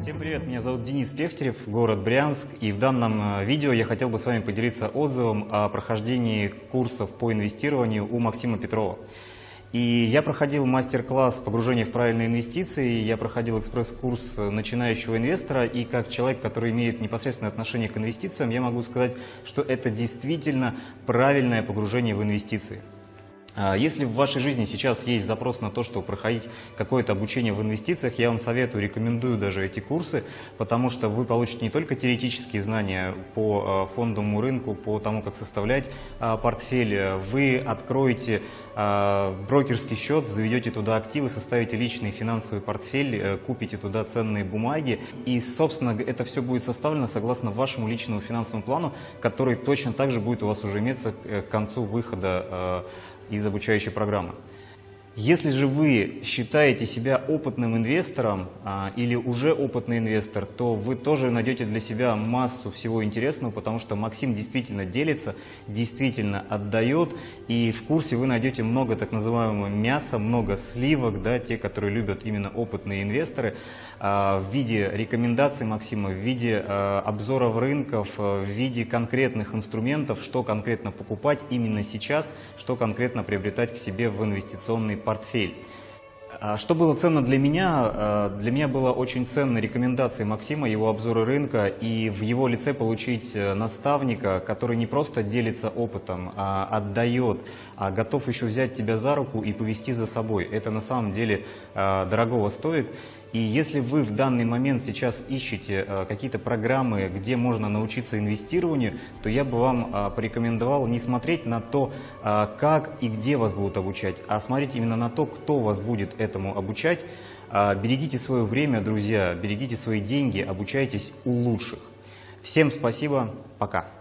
Всем привет, меня зовут Денис Пехтерев, город Брянск, и в данном э, видео я хотел бы с вами поделиться отзывом о прохождении курсов по инвестированию у Максима Петрова. И я проходил мастер-класс погружения в правильные инвестиции, я проходил экспресс-курс начинающего инвестора, и как человек, который имеет непосредственное отношение к инвестициям, я могу сказать, что это действительно правильное погружение в инвестиции. А если в вашей жизни сейчас есть запрос на то, чтобы проходить какое-то обучение в инвестициях, я вам советую, рекомендую даже эти курсы, потому что вы получите не только теоретические знания по а, фондовому рынку, по тому, как составлять а, портфель, вы откроете брокерский счет, заведете туда активы, составите личный финансовый портфель, э, купите туда ценные бумаги. И, собственно, это все будет составлено согласно вашему личному финансовому плану, который точно так же будет у вас уже иметься э, к концу выхода из обучающей программы. Если же вы считаете себя опытным инвестором а, или уже опытный инвестор, то вы тоже найдете для себя массу всего интересного, потому что Максим действительно делится, действительно отдает, и в курсе вы найдете много так называемого мяса, много сливок, да, те, которые любят именно опытные инвесторы, а, в виде рекомендаций Максима, в виде а, обзоров рынков, а, в виде конкретных инструментов, что конкретно покупать именно сейчас, что конкретно приобретать к себе в инвестиционный портфель. А что было ценно для меня? А, для меня было очень ценны рекомендации Максима, его обзоры рынка и в его лице получить э, наставника, который не просто делится опытом, а отдает, а готов еще взять тебя за руку и повести за собой. Это на самом деле а, дорогого стоит. И если вы в данный момент сейчас ищете какие-то программы, где можно научиться инвестированию, то я бы вам порекомендовал не смотреть на то, как и где вас будут обучать, а смотреть именно на то, кто вас будет этому обучать. Берегите свое время, друзья, берегите свои деньги, обучайтесь у лучших. Всем спасибо, пока.